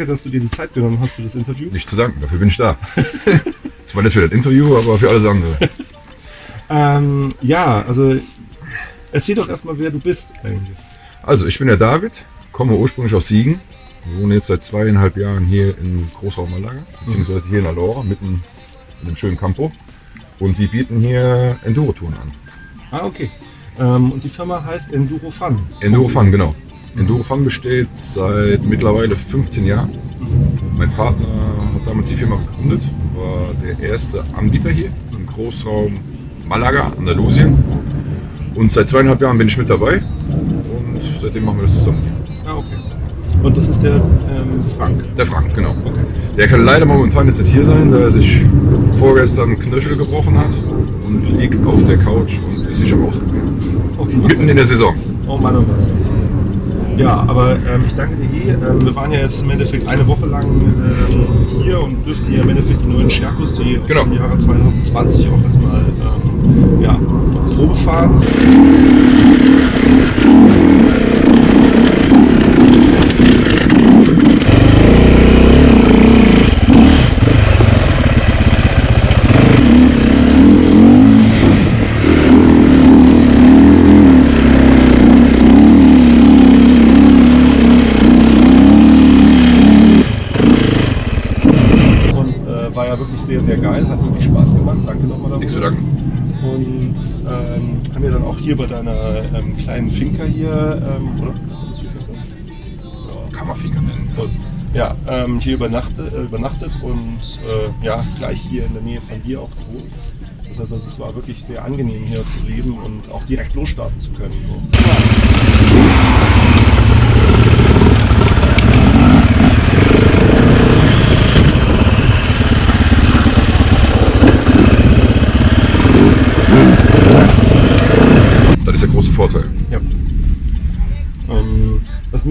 danke, dass du dir die Zeit genommen hast für das Interview. Nicht zu danken, dafür bin ich da. Zwar nicht für das Interview, aber für alles andere. Ähm, ja, also erzähl doch erstmal, wer du bist eigentlich. Also, ich bin der David, komme ursprünglich aus Siegen, wohne jetzt seit zweieinhalb Jahren hier in Großraum Malaga, beziehungsweise hier in Alora, mitten in einem schönen Campo. Und wir bieten hier Enduro-Touren an. Ah, okay. Ähm, und die Firma heißt Enduro Fun. Enduro Fun, genau. Enduro Fun besteht seit mittlerweile 15 Jahren. Mein Partner hat damals die Firma gegründet, war der erste Anbieter hier im Großraum Malaga, Andalusien. Und seit zweieinhalb Jahren bin ich mit dabei und seitdem machen wir das zusammen. Ah, okay. Und das ist der ähm, Frank. Der Frank, genau. Der kann leider momentan jetzt nicht hier sein, da er sich vorgestern Knöchel gebrochen hat und liegt auf der Couch und ist sich am Ausprobieren. Oh, Mitten in der Saison. oh Mann, oh Mann. Ja, aber ähm, ich danke dir eh. Ähm, wir waren ja jetzt im Endeffekt eine Woche lang ähm, hier und dürften hier im Endeffekt die neuen Scherkus, die aus Genau. dem Jahre 2020 auch jetzt mal ähm, ja, Probe fahren. Hier bei deiner ähm, kleinen Finca hier, ähm, oder? Ist die Finca? Kann man Finger nennen. Ja, ähm, hier übernachtet, äh, übernachtet und äh, ja, gleich hier in der Nähe von dir auch gewohnt. Das heißt, also, es war wirklich sehr angenehm hier zu leben und auch direkt losstarten zu können. So.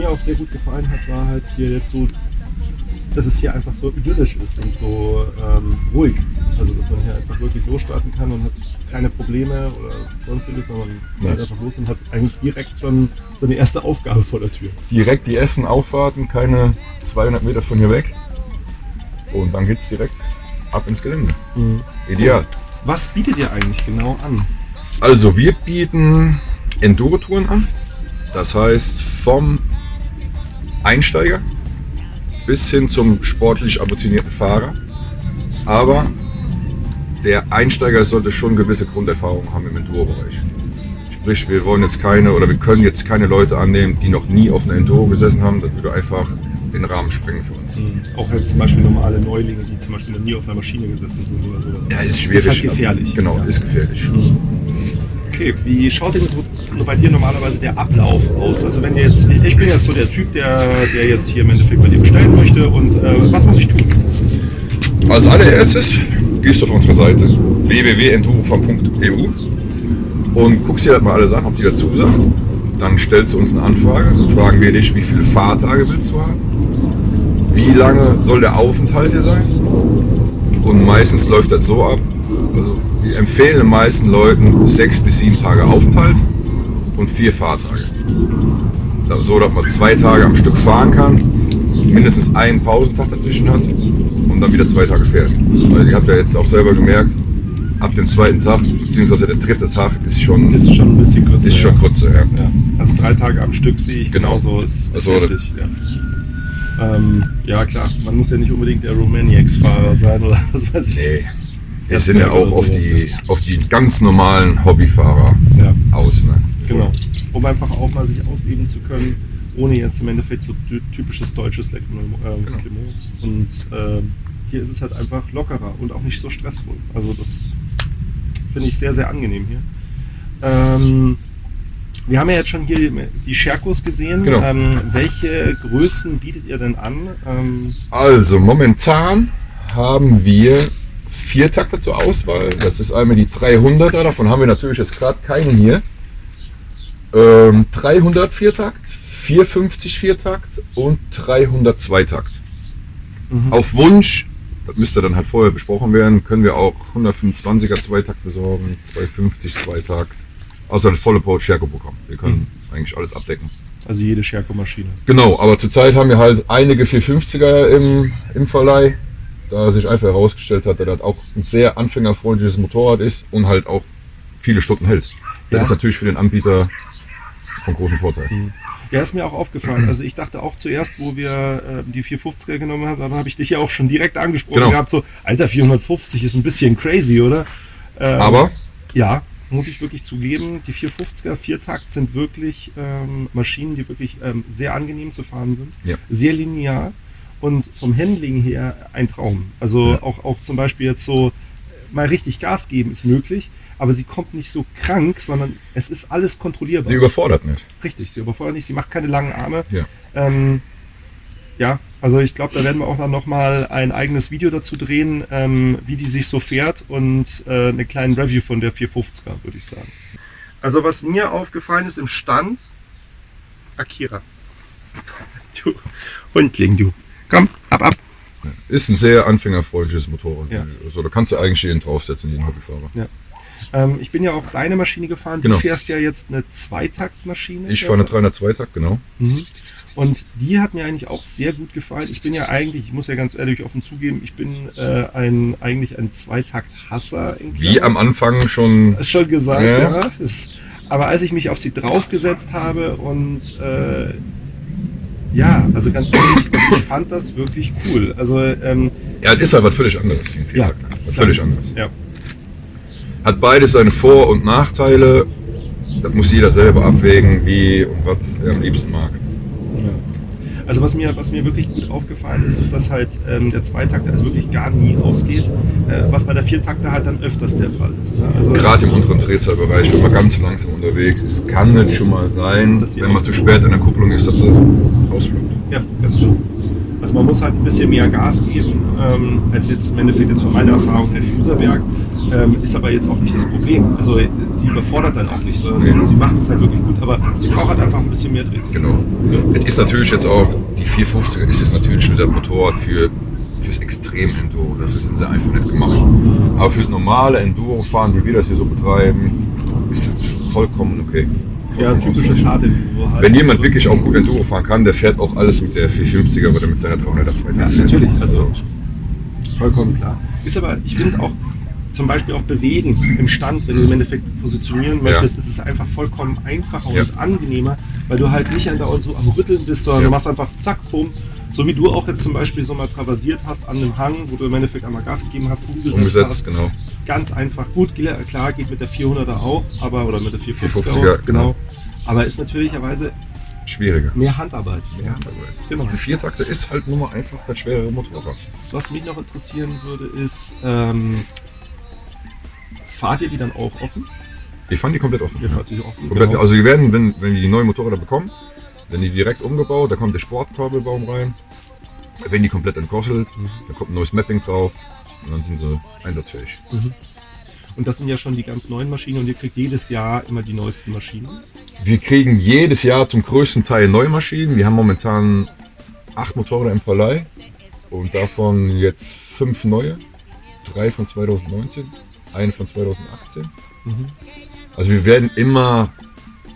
Mir auch sehr gut gefallen hat, war halt hier jetzt so, dass es hier einfach so idyllisch ist und so ähm, ruhig. Also, dass man hier einfach wirklich losstarten kann und hat keine Probleme oder sonstiges, sondern Ja. geht einfach los und hat eigentlich direkt schon so eine erste Aufgabe vor der Tür. Direkt die ersten Auffahrten, keine 200 Meter von hier weg. Und dann geht's direkt ab ins Gelände. Ideal. Was bietet ihr eigentlich genau an? Also wir bieten Enduro-Touren an. Das heißt vom Einsteiger bis hin zum sportlich ambitionierten Fahrer. Aber der Einsteiger sollte schon gewisse Grunderfahrung haben im Enduro-Bereich. Sprich, wir wollen jetzt keine oder wir können jetzt keine Leute annehmen, die noch nie auf einer Enduro gesessen haben. Das würde einfach den Rahmen sprengen für uns. Auch jetzt zum Beispiel normale Neulinge, die zum Beispiel noch nie auf einer Maschine gesessen sind oder sowas. Ja, ist schwierig. Ist halt gefährlich. Genau, Ja. ist gefährlich. Okay, wie schaut denn so bei dir normalerweise der Ablauf aus? Also wenn jetzt, ich bin jetzt so der Typ, der, der jetzt hier im Endeffekt bei dir bestellen möchte und äh, was muss ich tun? Als allererstes gehst du auf unsere Seite www.endurofan.eu und guckst dir das mal alles an, ob die dazu sagt. Dann stellst du uns eine Anfrage, dann fragen wir dich, wie viele Fahrtage willst du haben, wie lange soll der Aufenthalt hier sein. Und meistens läuft das so ab, also empfehlen den meisten Leuten sechs bis sieben Tage Aufenthalt und vier Fahrtage. So, dass man zwei Tage am Stück fahren kann, mindestens einen Pausentag dazwischen hat und dann wieder zwei Tage fährt. Weil ihr habt ja jetzt auch selber gemerkt, ab dem zweiten Tag, beziehungsweise der dritte Tag ist schon, Ist schon ein bisschen kürzer. ist schon kurz. Ja. Ja. Also drei Tage am Stück sehe ich Genau. genauso. Ist, ist Also, heftig. Ja. Ähm, ja klar, man muss ja nicht unbedingt der Romaniacs-Fahrer sein oder was weiß ich. Nee. Wir sind ja auch auf die, auf die ganz normalen Hobbyfahrer Ja. aus. Ne? Genau. Um einfach auch mal sich ausleben zu können, ohne jetzt im Endeffekt so ty- typisches deutsches Lekmon- ähm, Genau. Und ähm, hier ist es halt einfach lockerer und auch nicht so stressvoll. Also das finde ich sehr, sehr angenehm hier. Ähm, wir haben ja jetzt schon hier die- Scherkos gesehen. Genau. Ähm, welche Größen bietet ihr denn an? Ähm, Also momentan haben wir vier Takte zur Auswahl. Das ist einmal die 300er, davon haben wir natürlich jetzt gerade keine hier. Ähm, 300 Viertakt, 450 Viertakt und 300 Zweitakt. Auf Wunsch, das müsste dann halt vorher besprochen werden, können wir auch 125er Zweitakt besorgen, 250 Zweitakt. Außer das volle Power Scherko Programm. Wir können eigentlich alles abdecken. Also jede Scherko-Maschine. Genau, aber zurzeit haben wir halt einige 450er im, im Verleih, da sich einfach herausgestellt hat, dass das auch ein sehr anfängerfreundliches Motorrad ist und halt auch viele Stunden hält. Das Ja. ist natürlich für den Anbieter von großem Vorteil. Ja, ist mir auch aufgefallen. Also ich dachte auch zuerst, wo wir äh, die 450er genommen haben, dann habe ich dich ja auch schon direkt angesprochen Genau. gehabt, so, Alter, 450 ist ein bisschen crazy, oder? Ähm, Aber Ja, muss ich wirklich zugeben, die 450er Viertakt sind wirklich ähm, Maschinen, die wirklich ähm, sehr angenehm zu fahren sind, Ja. sehr linear und vom Handling her ein Traum. Also Ja. auch, auch zum Beispiel jetzt so mal richtig Gas geben ist möglich, aber sie kommt nicht so krank, sondern es ist alles kontrollierbar. die überfordert nicht. Richtig, sie überfordert nicht, sie macht keine langen Arme. Ja. Ähm, ja, also ich glaube, da werden wir auch dann nochmal ein eigenes Video dazu drehen, ähm, wie die sich so fährt und äh, eine kleine Review von der 450er, würde ich sagen. Also was mir aufgefallen ist im Stand, Akira. Du Hundling, du. Komm, ab, ab. Ist ein sehr anfängerfreundliches Motorrad. Ja. Also da kannst du eigentlich jeden draufsetzen, jeden Hobbyfahrer. Ähm, ich bin ja auch deine Maschine gefahren. Genau. Du fährst ja jetzt eine Zweitaktmaschine. Ich fahre eine 302 Takt, genau. Mhm. Und die hat mir eigentlich auch sehr gut gefallen. Ich bin ja eigentlich, ich muss ja ganz ehrlich offen zugeben, ich bin äh, ein eigentlich ein Zweitakt-Hasser. in Wie am Anfang schon. Schon gesagt, Ja. ja. Aber als ich mich auf sie draufgesetzt habe und äh, ja, also ganz ehrlich, ich fand das wirklich cool. Also ähm, Ja, das ist halt was völlig anderes. wie ein Viertakt. was völlig anderes. ja. Hat beides seine Vor- und Nachteile. Das muss jeder selber abwägen, wie und was er am liebsten mag. Ja. Also was mir, was mir wirklich gut aufgefallen ist, ist, dass halt ähm, der Zweitakter also wirklich gar nie ausgeht, äh, was bei der Viertakter halt dann öfters der Fall ist. Ne? Also, Gerade im unteren Drehzahlbereich, wenn man ganz langsam unterwegs ist, kann es schon mal sein, wenn man zu spät in der Kupplung ist, dass sie ausfluppt. Ja, ganz genau. Also man muss halt ein bisschen mehr Gas geben, ähm, als jetzt im Endeffekt jetzt von meiner Erfahrung her die Userberg. Ähm, ist aber jetzt auch nicht das Problem. Also äh, sie überfordert dann auch nicht, sondern Nee. sie macht es halt wirklich gut, aber sie braucht halt einfach ein bisschen mehr Drehzahl. Genau. Es ist natürlich jetzt auch, die 450er ist jetzt natürlich wieder ein Motorrad für, fürs Extrem-Enduro. Dafür sind sie einfach nicht gemacht. Aber für das normale Enduro-Fahren, wie wir das hier so betreiben, ist es vollkommen okay. Ja, typisches. Hard halt. Wenn jemand wirklich auch gut Enduro fahren kann, der fährt auch alles mit der 450er oder mit seiner 300er 2000 Ja, natürlich, also vollkommen klar. Ist aber, ich finde auch, zum Beispiel auch bewegen im Stand, wenn du im Endeffekt positionieren möchtest, ist es einfach vollkommen einfacher Ja. und angenehmer, weil du halt nicht andauernd so am Rütteln bist, sondern Ja. du machst einfach zack, bumm. So wie du auch jetzt zum Beispiel so mal traversiert hast an einem Hang, wo du im Endeffekt einmal Gas gegeben hast, umgesetzt, Umgesetzt, hast. genau. Ganz einfach. Gut, klar, geht mit der 400er auch, aber, oder mit der 450er, 450er, auch, genau. Aber ist natürlicherweise Schwieriger. mehr Handarbeit. Ja, Genau. Die Viertakter ist halt nur mal einfach das schwerere Motorrad. Was mich noch interessieren würde, ist, ähm, fahrt ihr die dann auch offen? Wir fahren die komplett offen. Ihr Ja. fahrt die offen? Komplett, genau. Also die werden, wenn, wenn die neuen Motorräder bekommen, werden die direkt umgebaut, da kommt der Sportkabelbaum rein, werden die komplett entgosselt, Mhm. da kommt ein neues Mapping drauf und dann sind sie einsatzfähig. Und das sind ja schon die ganz neuen Maschinen und ihr kriegt jedes Jahr immer die neuesten Maschinen. Wir kriegen jedes Jahr zum größten Teil neue Maschinen. Wir haben momentan acht Motorräder im Verleih und davon jetzt fünf neue. Drei von 2019, eine von 2018. Also wir werden immer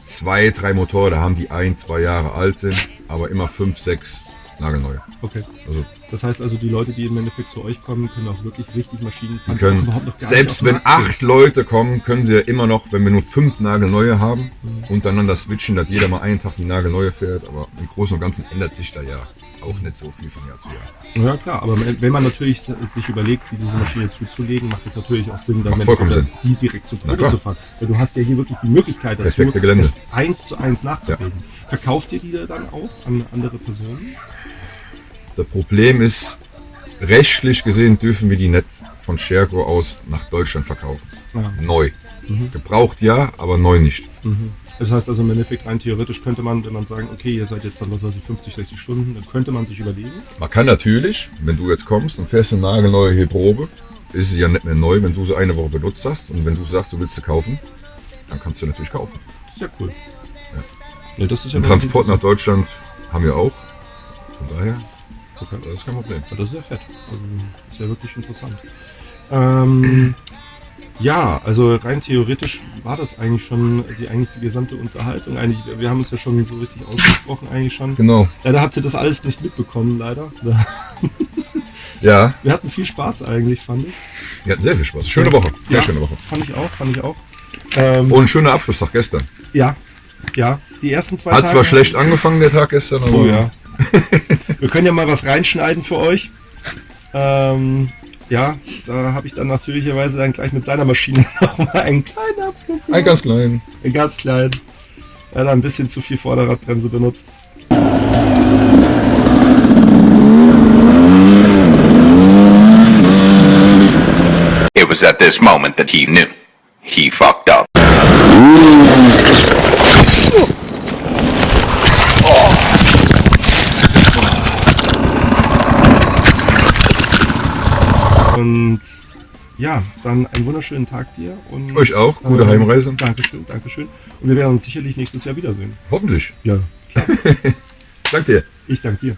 zwei, drei Motorräder haben, die ein, zwei Jahre alt sind, aber immer fünf, sechs nagelneue. Okay. Also Das heißt also, die Leute, die im Endeffekt zu euch kommen, können auch wirklich richtig Maschinen fahren. können, selbst wenn acht Leute kommen, können sie ja immer noch, wenn wir nur fünf nagelneue haben, untereinander switchen, dass jeder mal einen Tag die nagelneue fährt. Aber im Großen und Ganzen ändert sich da ja auch nicht so viel von Jahr zu Jahr. Ja klar, aber wenn man natürlich sich überlegt, diese Maschine zuzulegen, macht es natürlich auch Sinn, dann Macht vollkommen Sinn. die direkt zu Probe zu fahren. Weil du hast ja hier wirklich die Möglichkeit, dazu, Perfekte Gelände. das eins zu eins nachzubilden. Verkauft ihr die dann auch an andere Personen? Das Problem ist, rechtlich gesehen dürfen wir die nicht von Scherko aus nach Deutschland verkaufen. Ja. Neu. Gebraucht ja, aber neu nicht. Das heißt also im Endeffekt rein theoretisch könnte man, wenn man sagen, okay, ihr seid jetzt dann, was weiß ich, 50, 60 Stunden, dann könnte man sich überlegen. Man kann natürlich, wenn du jetzt kommst und fährst eine nagelneue hier Probe, ist sie ja nicht mehr neu, wenn du sie eine Woche benutzt hast und wenn du sagst, du willst sie kaufen, dann kannst du natürlich kaufen. Das ist ja cool. Ja. das ist ja Transport nach Deutschland haben wir auch. Von daher, Okay. das ist kein Problem. Das ist ja fett. Also, ist ja wirklich interessant. Ähm, Ja, also rein theoretisch war das eigentlich schon die, eigentlich die gesamte Unterhaltung. Eigentlich, wir haben es ja schon so richtig ausgesprochen eigentlich schon. Genau. Leider habt ihr das alles nicht mitbekommen, leider. Ja, Wir hatten viel Spaß eigentlich, fand ich. wir hatten sehr viel Spaß. Schöne Woche. Sehr Ja, schöne Woche. Fand ich auch, fand ich auch. Ähm, Und ein schöner Abschlusstag gestern. ja, ja. Die ersten zwei Hat Tage. zwar schlecht angefangen, der Tag gestern, aber Oh ja. Wir können ja mal was reinschneiden für euch. Ähm, ja, da habe ich dann natürlicherweise dann gleich mit seiner Maschine nochmal einen kleinen Abflug. ein ganz klein. Einen ganz kleinen. Er hat ein bisschen zu viel Vorderradbremse benutzt. It was at this moment that he knew. He fucked up. Und ja, dann einen wunderschönen Tag dir. Und, Euch auch. Gute Heimreise. Dankeschön, Dankeschön. Und wir werden uns sicherlich nächstes Jahr wiedersehen. Hoffentlich. Ja, Danke dir. ich danke dir.